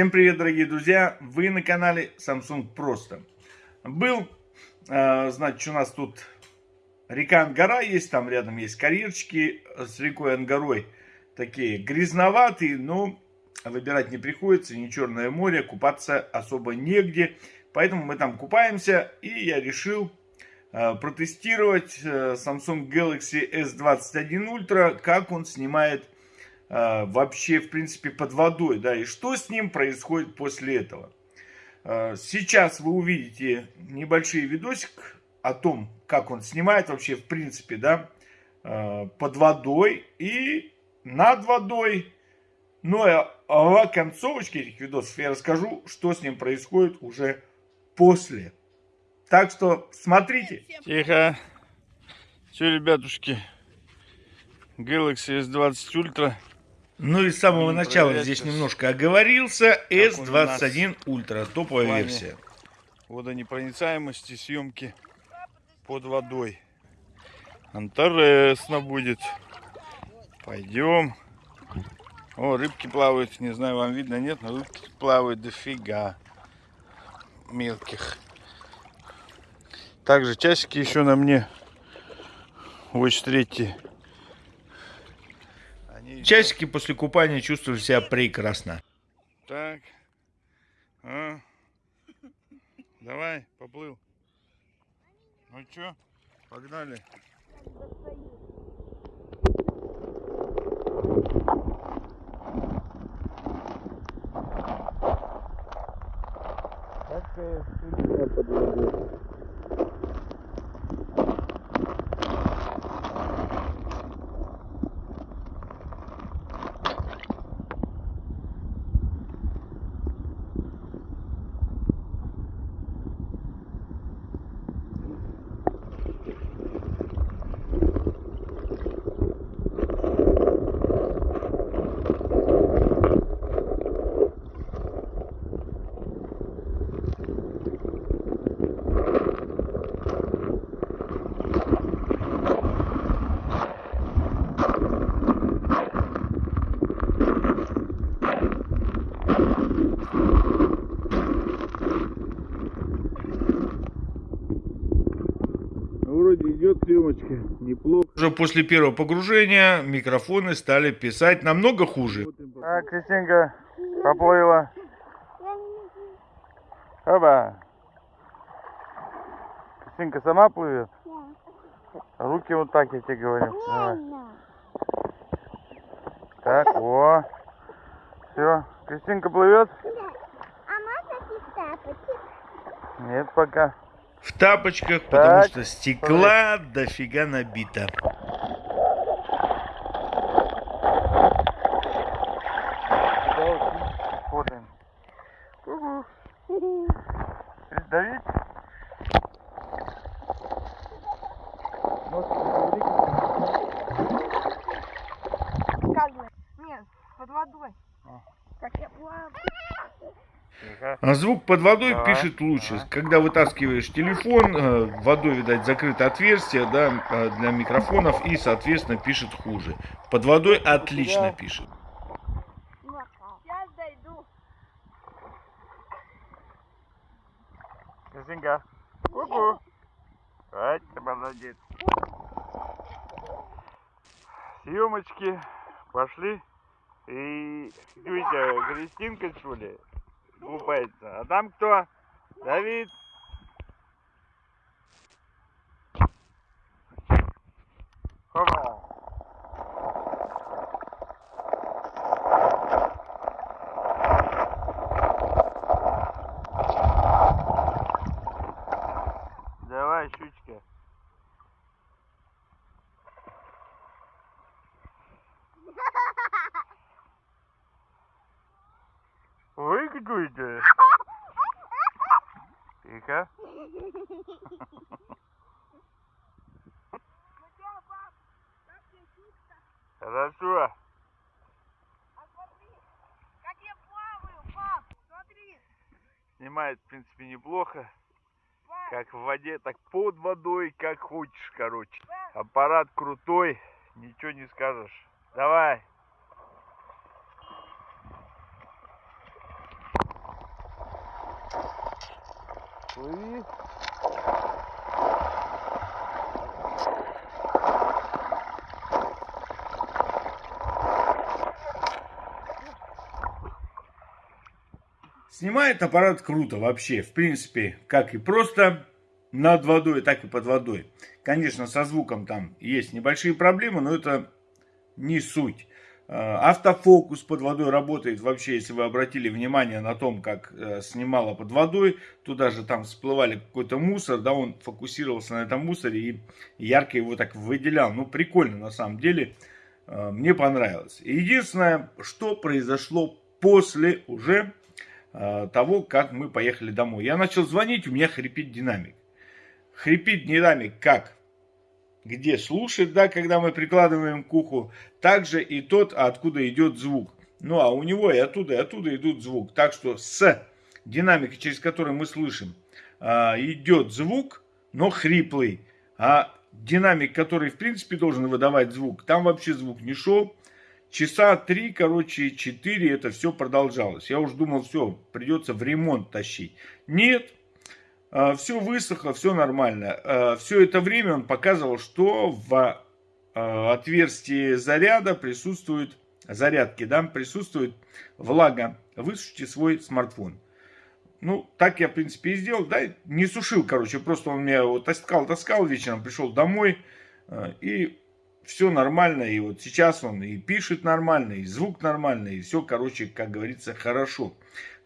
Всем привет, дорогие друзья! Вы на канале Samsung Просто. Был, э, значит, у нас тут река Ангара есть, там рядом есть карьерчики с рекой Ангарой. Такие грязноватые, но выбирать не приходится, не Черное море, купаться особо негде. Поэтому мы там купаемся, и я решил э, протестировать э, Samsung Galaxy S21 Ultra, как он снимает э, вообще, в принципе, под водой, да, и что с ним происходит после этого. Э, сейчас вы увидите небольшой видосик о том, как он снимает вообще, в принципе, да, э, под водой и над водой. Ну, а в концовочке этих видосов я расскажу, что с ним происходит уже после. Так что смотрите. Тихо. Все, ребятушки. Galaxy S20 Ultra. Ну и с самого Не начала здесь немножко оговорился. Как он у нас S21 Ultra, топовая версия. Водонепроницаемости съемки под водой. Интересно будет. Пойдем. О, рыбки плавают. Не знаю, вам видно, нет, но рыбки плавают дофига. Мелких. Также часики еще на мне. Watch 3. Часики после купания чувствовали себя прекрасно. Так. А? Давай, поплыл. Ну чё, погнали. Вроде идет съемочка, неплохо. Уже после первого погружения микрофоны стали писать намного хуже. Так, Кристинка поплыла. Оба. Кристинка сама плывет? Руки вот так, я тебе говорю. Давай. Так, о. Все, Кристинка плывет? А можно без тапочек? Нет, пока. В тапочках, потому Так, что стекла дофига набито. Смотрим. Давить? Как бы? Нет, под водой. А. Как я плаваю. Тихо. А звук под водой Да, пишет лучше. да. Когда вытаскиваешь телефон, э, водой, видать, закрыто отверстие да, э, для микрофонов и, соответственно, пишет хуже. Под водой отлично пишет. Сейчас дойду. Кристинка. Ку-ку. Ай, ты молодец. Съемочки пошли. И видите, Кристинка, что ли, купается. А там кто? Давид. Опа. Какой-то. Тихо. Хорошо. Снимает, в принципе, неплохо. Как в воде, так под водой, как хочешь, короче. Аппарат крутой, ничего не скажешь. Давай. Плыви. Снимает аппарат круто вообще, в принципе, как и просто над водой, так и под водой. Конечно, со звуком там есть небольшие проблемы, но это не суть. Э, Автофокус под водой работает вообще, если вы обратили внимание на том, как э, снимала под водой, туда же там всплывали какой-то мусор, да, он фокусировался на этом мусоре и ярко его так выделял. Ну, прикольно на самом деле, Э, мне понравилось. Единственное, что произошло после уже того, как мы поехали домой. Я начал звонить, у меня хрипит динамик. Хрипит динамик как? Где слушает, да, когда мы прикладываем к уху, также и тот, откуда идет звук. Ну, а у него и оттуда, и оттуда идут звук. Так что с динамикой, через который мы слышим, э, идет звук, но хриплый. А динамик, который в принципе должен выдавать звук, там вообще звук не шел. Часа три, короче, четыре это все продолжалось. Я уже думал, все, придется в ремонт тащить. Нет, все высохло, все нормально. Все это время он показывал, что в отверстии заряда присутствует, зарядки, да, присутствует влага. Высушите свой смартфон. Ну, так я, в принципе, и сделал, да, не сушил, короче, просто он меня вот таскал, таскал вечером, пришел домой, и все нормально, и вот сейчас он и пишет нормально, и звук нормальный, и все, короче, как говорится, хорошо.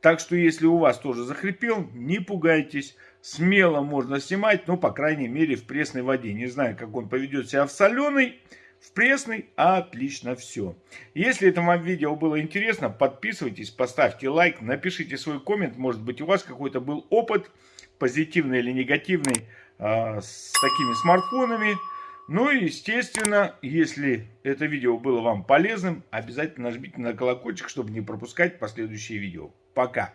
Так что, если у вас тоже захрипел, не пугайтесь, смело можно снимать, ну, по крайней мере, в пресной воде. Не знаю, как он поведет себя в соленой, в пресной, отлично все. Если это вам видео было интересно, подписывайтесь, поставьте лайк, напишите свой коммент, может быть, у вас какой-то был опыт, позитивный или негативный, э, с такими смартфонами. Ну и, естественно, если это видео было вам полезным, обязательно нажмите на колокольчик, чтобы не пропускать последующие видео. Пока!